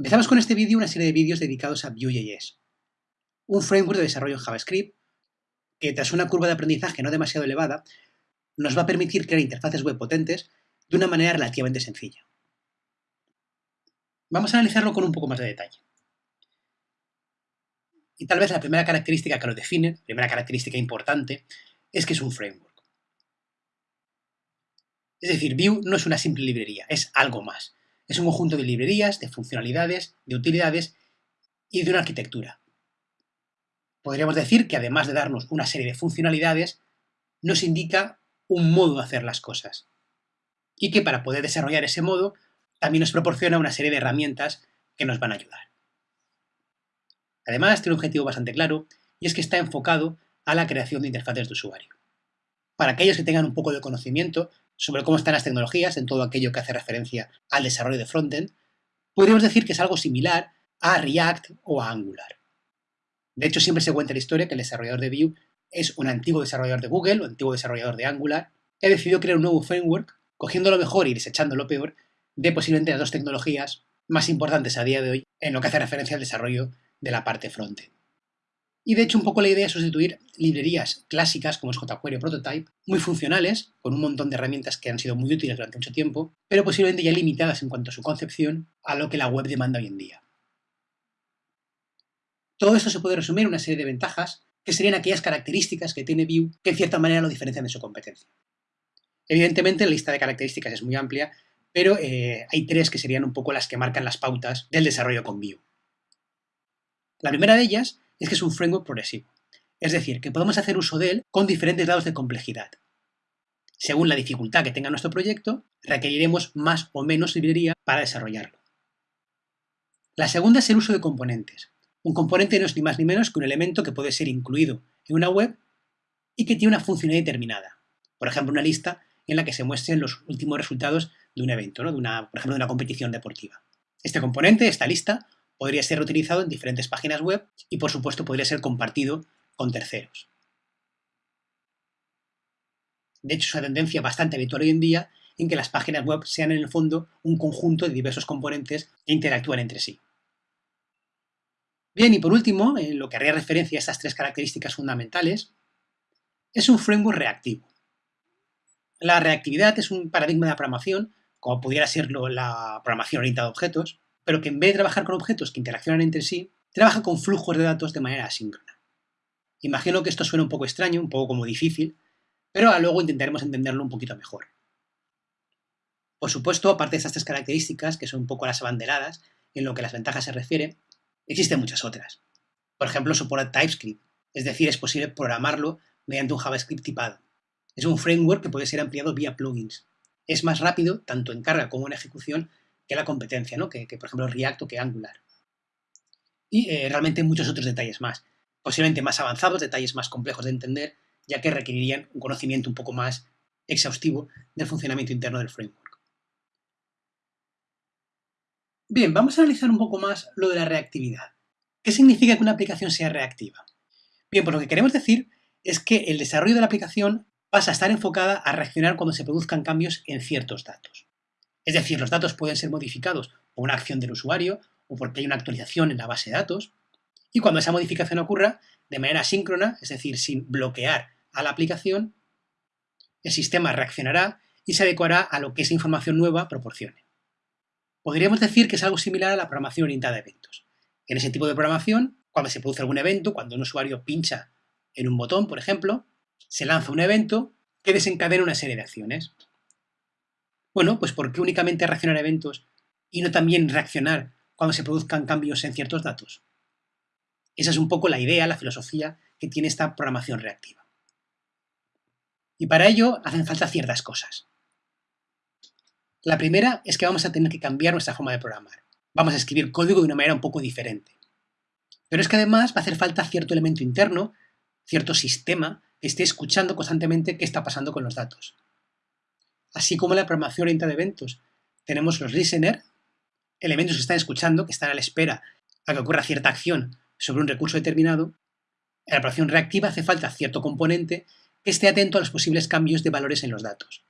Empezamos con este vídeo una serie de vídeos dedicados a Vue.js, un framework de desarrollo en JavaScript que tras una curva de aprendizaje no demasiado elevada nos va a permitir crear interfaces web potentes de una manera relativamente sencilla. Vamos a analizarlo con un poco más de detalle. Y tal vez la primera característica que lo define, primera característica importante, es que es un framework. Es decir, Vue no es una simple librería, es algo más. Es un conjunto de librerías, de funcionalidades, de utilidades y de una arquitectura. Podríamos decir que además de darnos una serie de funcionalidades, nos indica un modo de hacer las cosas. Y que para poder desarrollar ese modo, también nos proporciona una serie de herramientas que nos van a ayudar. Además, tiene un objetivo bastante claro, y es que está enfocado a la creación de interfaces de usuario. Para aquellos que tengan un poco de conocimiento sobre cómo están las tecnologías en todo aquello que hace referencia al desarrollo de frontend, podríamos decir que es algo similar a React o a Angular. De hecho, siempre se cuenta la historia que el desarrollador de Vue es un antiguo desarrollador de Google o antiguo desarrollador de Angular que ha decidido crear un nuevo framework, cogiendo lo mejor y desechando lo peor de posiblemente las dos tecnologías más importantes a día de hoy en lo que hace referencia al desarrollo de la parte frontend. Y de hecho un poco la idea es sustituir librerías clásicas como es jQuery o Prototype, muy funcionales, con un montón de herramientas que han sido muy útiles durante mucho tiempo, pero posiblemente ya limitadas en cuanto a su concepción a lo que la web demanda hoy en día. Todo esto se puede resumir en una serie de ventajas que serían aquellas características que tiene Vue que en cierta manera lo diferencian de su competencia. Evidentemente la lista de características es muy amplia, pero eh, hay tres que serían un poco las que marcan las pautas del desarrollo con Vue. La primera de ellas es que es un framework progresivo. Es decir, que podemos hacer uso de él con diferentes grados de complejidad. Según la dificultad que tenga nuestro proyecto, requeriremos más o menos librería para desarrollarlo. La segunda es el uso de componentes. Un componente no es ni más ni menos que un elemento que puede ser incluido en una web y que tiene una funcionalidad determinada. Por ejemplo, una lista en la que se muestren los últimos resultados de un evento, de una, por ejemplo, de una competición deportiva. Este componente, esta lista, podría ser reutilizado en diferentes páginas web y por supuesto podría ser compartido con terceros. De hecho, es una tendencia bastante habitual hoy en día en que las páginas web sean en el fondo un conjunto de diversos componentes que interactúan entre sí. Bien, y por último, en lo que haría referencia a estas tres características fundamentales, es un framework reactivo. La reactividad es un paradigma de programación, como pudiera serlo la programación orientada a objetos, pero que en vez de trabajar con objetos que interaccionan entre sí, trabaja con flujos de datos de manera asíncrona. Imagino que esto suena un poco extraño, un poco como difícil, pero luego intentaremos entenderlo un poquito mejor. Por supuesto, aparte de estas tres características, que son un poco las abanderadas en lo que las ventajas se refiere, existen muchas otras. Por ejemplo, soporta TypeScript, es decir, es posible programarlo mediante un JavaScript tipado. Es un framework que puede ser ampliado vía plugins. Es más rápido, tanto en carga como en ejecución, que la competencia, ¿no? que, por ejemplo React o que Angular. Y eh, realmente muchos otros detalles más, posiblemente más avanzados, detalles más complejos de entender, ya que requerirían un conocimiento un poco más exhaustivo del funcionamiento interno del framework. Bien, vamos a analizar un poco más lo de la reactividad. ¿Qué significa que una aplicación sea reactiva? Bien, pues lo que queremos decir es que el desarrollo de la aplicación pasa a estar enfocada a reaccionar cuando se produzcan cambios en ciertos datos. Es decir, los datos pueden ser modificados por una acción del usuario o porque hay una actualización en la base de datos. Y cuando esa modificación ocurra de manera síncrona, es decir, sin bloquear a la aplicación, el sistema reaccionará y se adecuará a lo que esa información nueva proporcione. Podríamos decir que es algo similar a la programación orientada a eventos. En ese tipo de programación, cuando se produce algún evento, cuando un usuario pincha en un botón, por ejemplo, se lanza un evento que desencadena una serie de acciones. Bueno, pues ¿por qué únicamente reaccionar a eventos y no también reaccionar cuando se produzcan cambios en ciertos datos? Esa es un poco la idea, la filosofía que tiene esta programación reactiva. Y para ello hacen falta ciertas cosas. La primera es que vamos a tener que cambiar nuestra forma de programar. Vamos a escribir código de una manera un poco diferente. Pero es que además va a hacer falta cierto elemento interno, cierto sistema que esté escuchando constantemente qué está pasando con los datos así como la programación orientada a eventos. Tenemos los listener, elementos que están escuchando, que están a la espera a que ocurra cierta acción sobre un recurso determinado. En la programación reactiva hace falta cierto componente que esté atento a los posibles cambios de valores en los datos.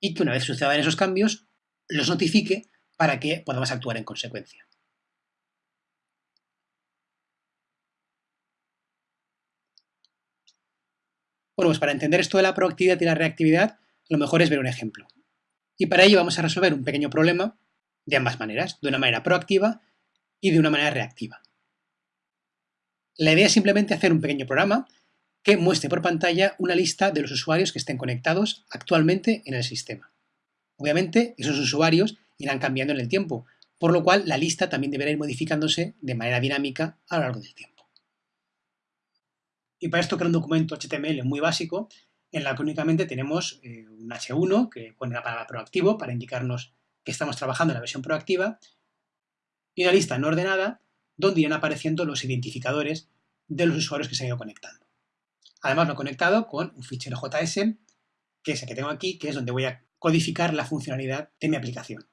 Y que una vez sucedan esos cambios, los notifique para que podamos actuar en consecuencia. Bueno, pues para entender esto de la proactividad y la reactividad, lo mejor es ver un ejemplo. Y para ello vamos a resolver un pequeño problema de ambas maneras, de una manera proactiva y de una manera reactiva. La idea es simplemente hacer un pequeño programa que muestre por pantalla una lista de los usuarios que estén conectados actualmente en el sistema. Obviamente, esos usuarios irán cambiando en el tiempo, por lo cual la lista también deberá ir modificándose de manera dinámica a lo largo del tiempo. Y para esto creo un documento HTML muy básico, en la que únicamente tenemos eh, un H1 que pone la palabra proactivo para indicarnos que estamos trabajando en la versión proactiva y una lista no ordenada donde irán apareciendo los identificadores de los usuarios que se han ido conectando. Además lo he conectado con un fichero JS, que es el que tengo aquí, que es donde voy a codificar la funcionalidad de mi aplicación.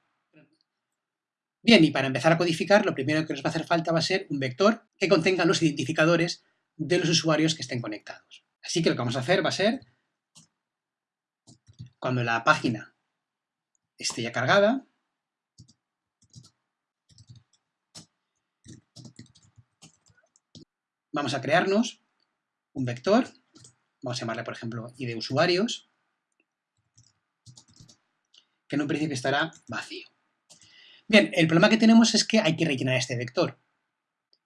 Bien, y para empezar a codificar, lo primero que nos va a hacer falta va a ser un vector que contenga los identificadores de los usuarios que estén conectados. Así que lo que vamos a hacer va a ser, cuando la página esté ya cargada, vamos a crearnos un vector, vamos a llamarle por ejemplo id usuarios, que en un principio estará vacío. Bien, el problema que tenemos es que hay que rellenar este vector.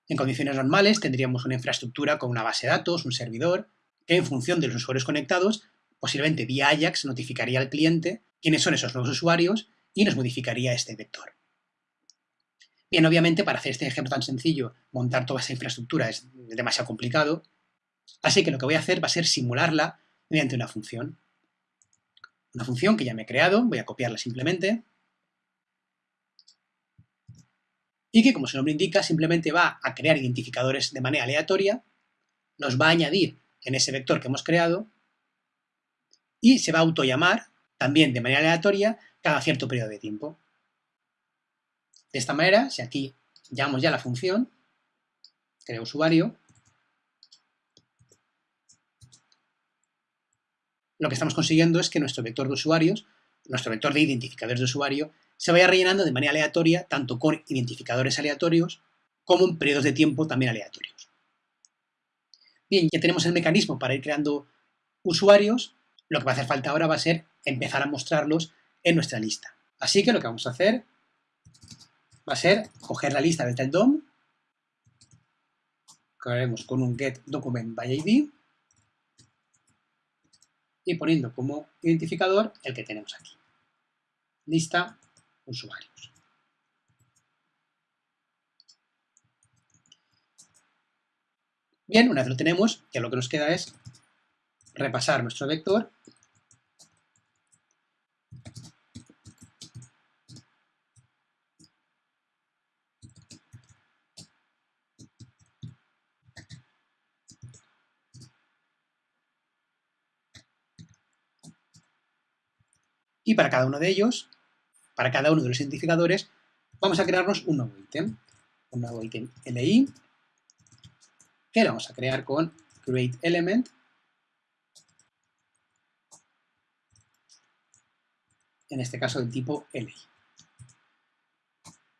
En condiciones normales tendríamos una infraestructura con una base de datos, un servidor, que en función de los usuarios conectados, posiblemente vía Ajax notificaría al cliente quiénes son esos nuevos usuarios y nos modificaría este vector. Bien, obviamente para hacer este ejemplo tan sencillo, montar toda esa infraestructura es demasiado complicado, así que lo que voy a hacer va a ser simularla mediante una función. Una función que ya me he creado, voy a copiarla simplemente, y que, como su nombre indica, simplemente va a crear identificadores de manera aleatoria, los va a añadir en ese vector que hemos creado y se va a autollamar también de manera aleatoria cada cierto periodo de tiempo. De esta manera, si aquí llamamos ya la función, crea usuario, lo que estamos consiguiendo es que nuestro vector de usuarios, nuestro vector de identificadores de usuario, se vaya rellenando de manera aleatoria, tanto con identificadores aleatorios, como en periodos de tiempo también aleatorios. Bien, ya tenemos el mecanismo para ir creando usuarios, lo que va a hacer falta ahora va a ser empezar a mostrarlos en nuestra lista. Así que lo que vamos a hacer va a ser coger la lista del DOM, que haremos con un get y poniendo como identificador el que tenemos aquí. Lista usuarios. Bien, una vez lo tenemos, ya lo que nos queda es repasar nuestro vector Y para cada uno de ellos, para cada uno de los identificadores, vamos a crearnos un nuevo ítem. Un nuevo ítem li, que lo vamos a crear con createElement. En este caso del tipo li.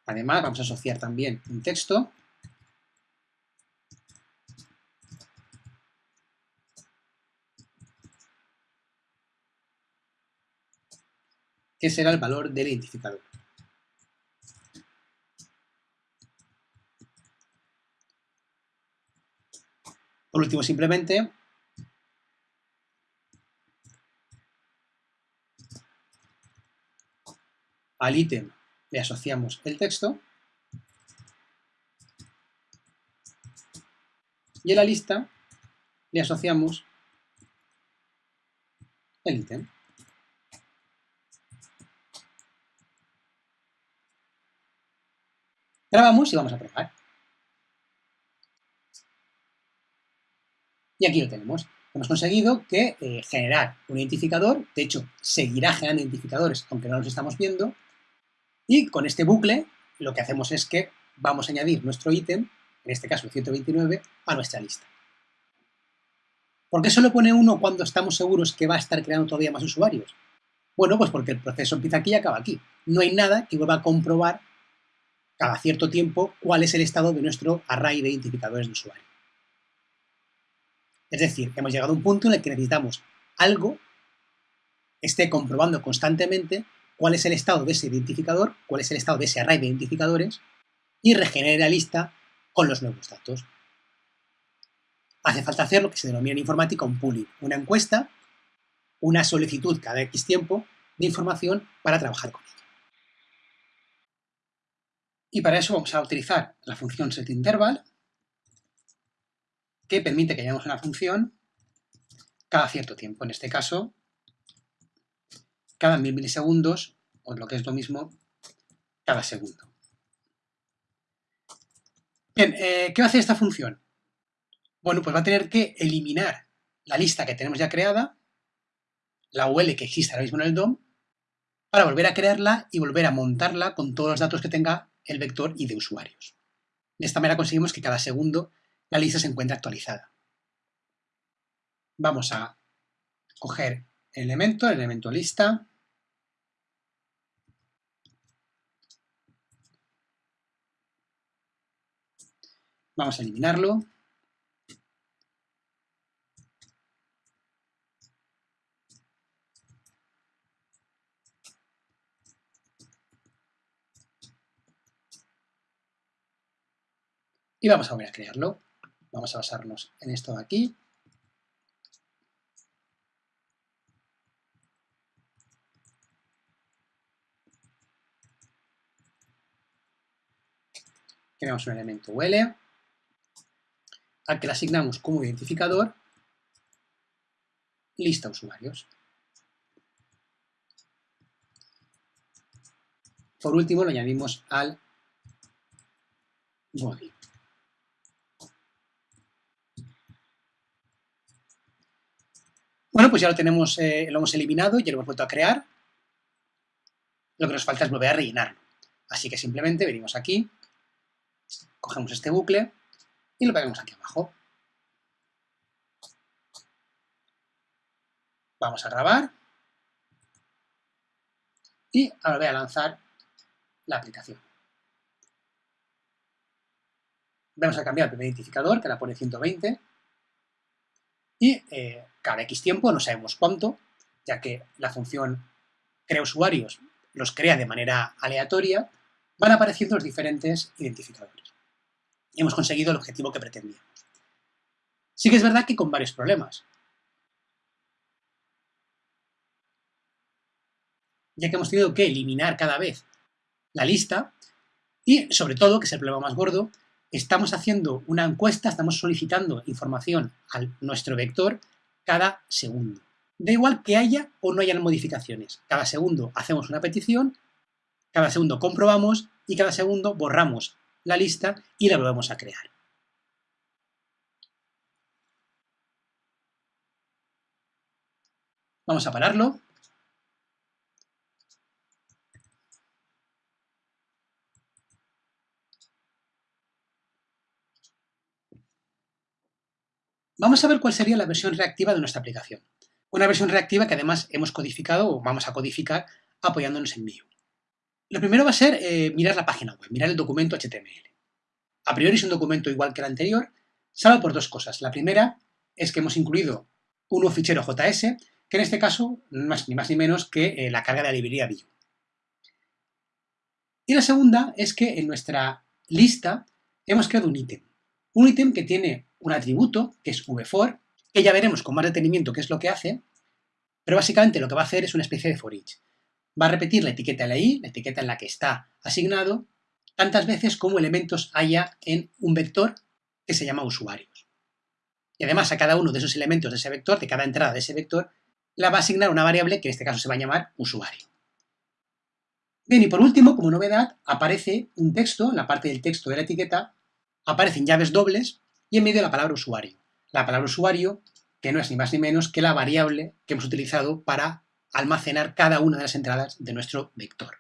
Además, vamos a asociar también un texto que será el valor del identificador. Por último, simplemente, al ítem le asociamos el texto y a la lista le asociamos el ítem. Grabamos y vamos a probar. Y aquí lo tenemos. Hemos conseguido que eh, generar un identificador, de hecho, seguirá generando identificadores aunque no los estamos viendo, y con este bucle lo que hacemos es que vamos a añadir nuestro ítem, en este caso el 129, a nuestra lista. ¿Por qué solo pone uno cuando estamos seguros que va a estar creando todavía más usuarios? Bueno, pues porque el proceso empieza aquí y acaba aquí. no hay nada que vuelva a comprobar cada cierto tiempo cuál es el estado de nuestro array de identificadores de usuario. Es decir, hemos llegado a un punto en el que necesitamos algo que esté comprobando constantemente cuál es el estado de ese identificador, cuál es el estado de ese array de identificadores y regenere la lista con los nuevos datos. Hace falta hacer lo que se denomina en informática un pooling, una encuesta, una solicitud cada X tiempo de información para trabajar con ella. Y para eso vamos a utilizar la función setInterval, que permite que llamemos una función cada cierto tiempo. En este caso, cada mil milisegundos, o lo que es lo mismo, cada segundo. Bien, eh, ¿qué va a hacer esta función? Bueno, pues va a tener que eliminar la lista que tenemos ya creada, la UL que existe ahora mismo en el DOM, para volver a crearla y volver a montarla con todos los datos que tenga el vector y de usuarios. De esta manera conseguimos que cada segundo la lista se encuentre actualizada. Vamos a coger elemento, el elemento lista, Vamos a eliminarlo. Y vamos a volver a crearlo. Vamos a basarnos en esto de aquí. Creamos un elemento UL al que le asignamos como identificador lista usuarios. Por último, lo añadimos al body. Bueno, pues ya lo tenemos, eh, lo hemos eliminado, ya lo hemos vuelto a crear. Lo que nos falta es volver a rellenarlo. Así que simplemente venimos aquí, cogemos este bucle y lo pegamos aquí abajo. Vamos a grabar y ahora voy a lanzar la aplicación. Vamos a cambiar el primer identificador, que la pone 120, y eh, cada X tiempo, no sabemos cuánto, ya que la función crea usuarios los crea de manera aleatoria, van apareciendo los diferentes identificadores hemos conseguido el objetivo que pretendíamos. Sí que es verdad que con varios problemas. Ya que hemos tenido que eliminar cada vez la lista y, sobre todo, que es el problema más gordo, estamos haciendo una encuesta, estamos solicitando información a nuestro vector cada segundo. Da igual que haya o no hayan modificaciones. Cada segundo hacemos una petición, cada segundo comprobamos y cada segundo borramos la lista y la volvemos a crear. Vamos a pararlo. Vamos a ver cuál sería la versión reactiva de nuestra aplicación. Una versión reactiva que además hemos codificado o vamos a codificar apoyándonos en Vue. Lo primero va a ser eh, mirar la página web, mirar el documento HTML. A priori es un documento igual que el anterior, salvo por dos cosas. La primera es que hemos incluido un nuevo fichero JS, que en este caso no es ni más ni menos que eh, la carga de la librería Vue. Y la segunda es que en nuestra lista hemos creado un ítem. Un ítem que tiene un atributo, que es vfor, que ya veremos con más detenimiento qué es lo que hace, pero básicamente lo que va a hacer es una especie de for each va a repetir la etiqueta LI, la etiqueta en la que está asignado, tantas veces como elementos haya en un vector que se llama usuarios. Y además a cada uno de esos elementos de ese vector, de cada entrada de ese vector, la va a asignar una variable que en este caso se va a llamar usuario. Bien, y por último, como novedad, aparece un texto, en la parte del texto de la etiqueta, aparecen llaves dobles y en medio la palabra usuario. La palabra usuario, que no es ni más ni menos que la variable que hemos utilizado para almacenar cada una de las entradas de nuestro vector.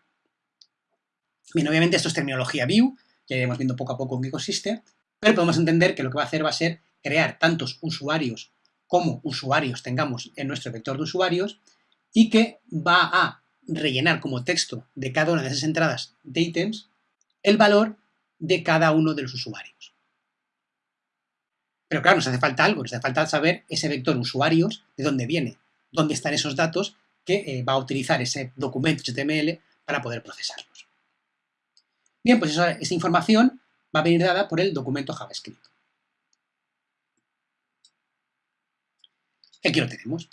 Bien, obviamente esto es terminología Vue, ya iremos viendo poco a poco en qué consiste, pero podemos entender que lo que va a hacer va a ser crear tantos usuarios como usuarios tengamos en nuestro vector de usuarios y que va a rellenar como texto de cada una de esas entradas de ítems el valor de cada uno de los usuarios. Pero claro, nos hace falta algo, nos hace falta saber ese vector usuarios, de dónde viene, dónde están esos datos que eh, va a utilizar ese documento HTML para poder procesarlos. Bien, pues esa, información va a venir dada por el documento JavaScript. Aquí lo tenemos.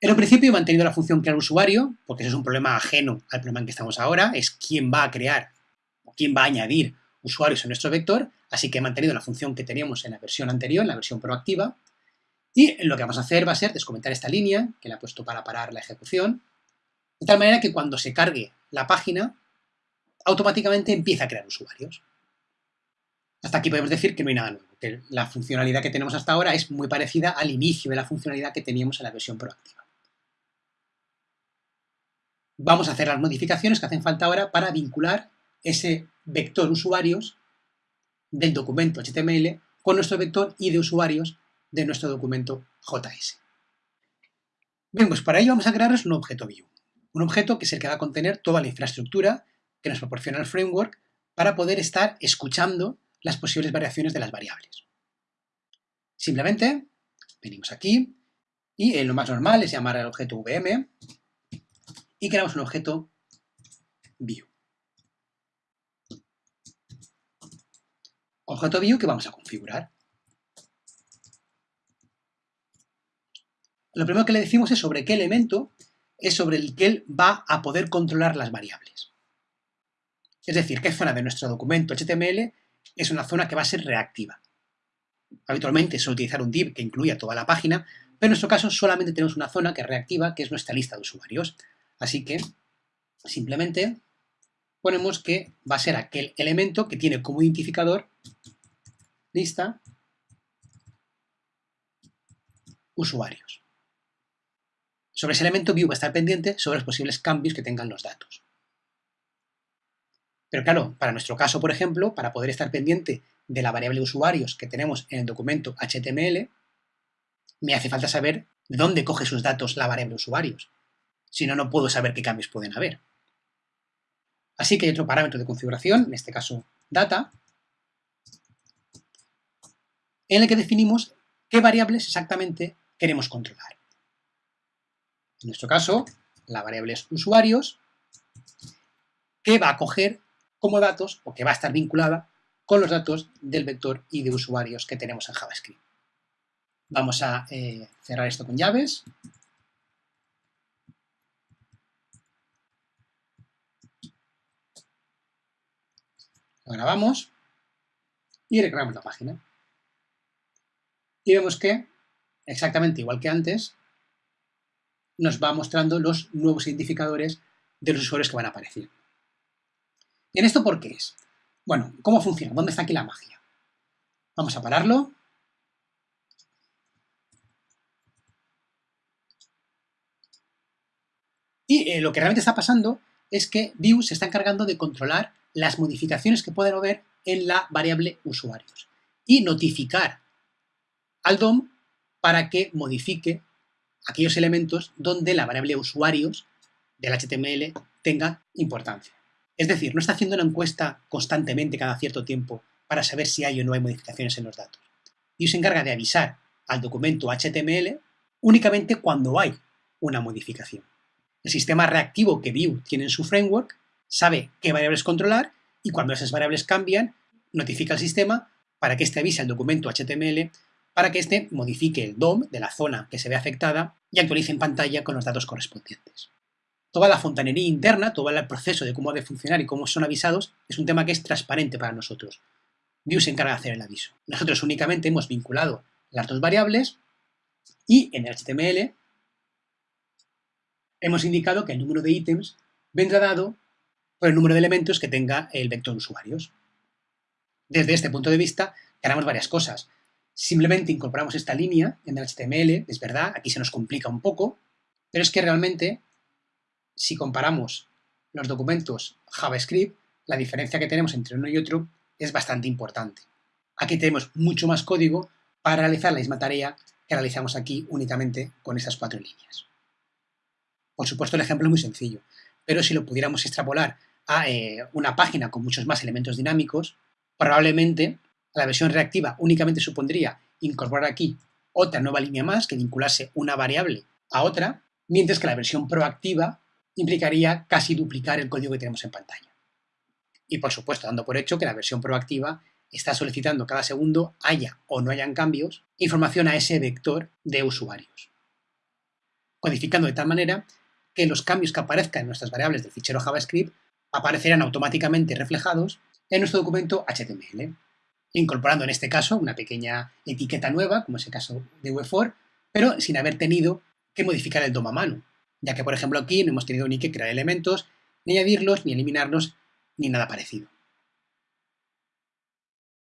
En un principio he mantenido la función crear usuario, porque eso es un problema ajeno al problema en que estamos ahora, es quién va a crear o quién va a añadir usuarios en nuestro vector, así que he mantenido la función que teníamos en la versión anterior, en la versión proactiva, y lo que vamos a hacer va a ser descomentar esta línea, que la he puesto para parar la ejecución, de tal manera que cuando se cargue la página, automáticamente empieza a crear usuarios. Hasta aquí podemos decir que no hay nada nuevo, que la funcionalidad que tenemos hasta ahora es muy parecida al inicio de la funcionalidad que teníamos en la versión proactiva. Vamos a hacer las modificaciones que hacen falta ahora para vincular ese vector usuarios del documento HTML con nuestro vector ID usuarios de nuestro documento JS. Bien, pues para ello vamos a crearnos un objeto view. Un objeto que es el que va a contener toda la infraestructura que nos proporciona el framework para poder estar escuchando las posibles variaciones de las variables. Simplemente venimos aquí y lo más normal es llamar al objeto VM y creamos un objeto view. Objeto view que vamos a configurar. Lo primero que le decimos es sobre qué elemento es sobre el que él va a poder controlar las variables. Es decir, qué zona de nuestro documento HTML es una zona que va a ser reactiva. Habitualmente suele utilizar un div que incluya toda la página, pero en nuestro caso solamente tenemos una zona que es reactiva, que es nuestra lista de usuarios. Así que simplemente ponemos que va a ser aquel elemento que tiene como identificador lista usuarios. Sobre ese elemento view va a estar pendiente sobre los posibles cambios que tengan los datos. Pero claro, para nuestro caso, por ejemplo, para poder estar pendiente de la variable usuarios que tenemos en el documento HTML, me hace falta saber de dónde coge sus datos la variable usuarios. Si no, no puedo saber qué cambios pueden haber. Así que hay otro parámetro de configuración, en este caso data, en el que definimos qué variables exactamente queremos controlar. En nuestro caso, la variable es usuarios, que va a coger como datos o que va a estar vinculada con los datos del vector y de usuarios que tenemos en JavaScript. Vamos a eh, cerrar esto con llaves. Lo grabamos y recreamos la página. Y vemos que, exactamente igual que antes, nos va mostrando los nuevos identificadores de los usuarios que van a aparecer. ¿Y en esto por qué es? Bueno, ¿cómo funciona? ¿Dónde está aquí la magia? Vamos a pararlo. Y eh, lo que realmente está pasando es que Vue se está encargando de controlar las modificaciones que pueden haber en la variable usuarios y notificar al DOM para que modifique aquellos elementos donde la variable usuarios del HTML tenga importancia. Es decir, no está haciendo una encuesta constantemente cada cierto tiempo para saber si hay o no hay modificaciones en los datos. Y se encarga de avisar al documento HTML únicamente cuando hay una modificación. El sistema reactivo que Vue tiene en su framework sabe qué variables controlar y cuando esas variables cambian, notifica al sistema para que éste avise al documento HTML para que éste modifique el DOM de la zona que se ve afectada y actualice en pantalla con los datos correspondientes. Toda la fontanería interna, todo el proceso de cómo debe funcionar y cómo son avisados, es un tema que es transparente para nosotros. Vue se encarga de hacer el aviso. Nosotros únicamente hemos vinculado las dos variables y en el HTML hemos indicado que el número de ítems vendrá dado por el número de elementos que tenga el vector usuarios. Desde este punto de vista, haremos varias cosas. Simplemente incorporamos esta línea en el HTML, es verdad, aquí se nos complica un poco, pero es que realmente, si comparamos los documentos JavaScript, la diferencia que tenemos entre uno y otro es bastante importante. Aquí tenemos mucho más código para realizar la misma tarea que realizamos aquí únicamente con estas cuatro líneas. Por supuesto, el ejemplo es muy sencillo, pero si lo pudiéramos extrapolar a eh, una página con muchos más elementos dinámicos, probablemente la versión reactiva únicamente supondría incorporar aquí otra nueva línea más que vinculase una variable a otra, mientras que la versión proactiva implicaría casi duplicar el código que tenemos en pantalla. Y por supuesto, dando por hecho que la versión proactiva está solicitando cada segundo, haya o no hayan cambios, información a ese vector de usuarios. Codificando de tal manera que los cambios que aparezcan en nuestras variables del fichero JavaScript aparecerán automáticamente reflejados en nuestro documento HTML, incorporando en este caso una pequeña etiqueta nueva, como es el caso de V4, pero sin haber tenido que modificar el DOM a mano, ya que por ejemplo aquí no hemos tenido ni que crear elementos, ni añadirlos, ni eliminarlos, ni nada parecido.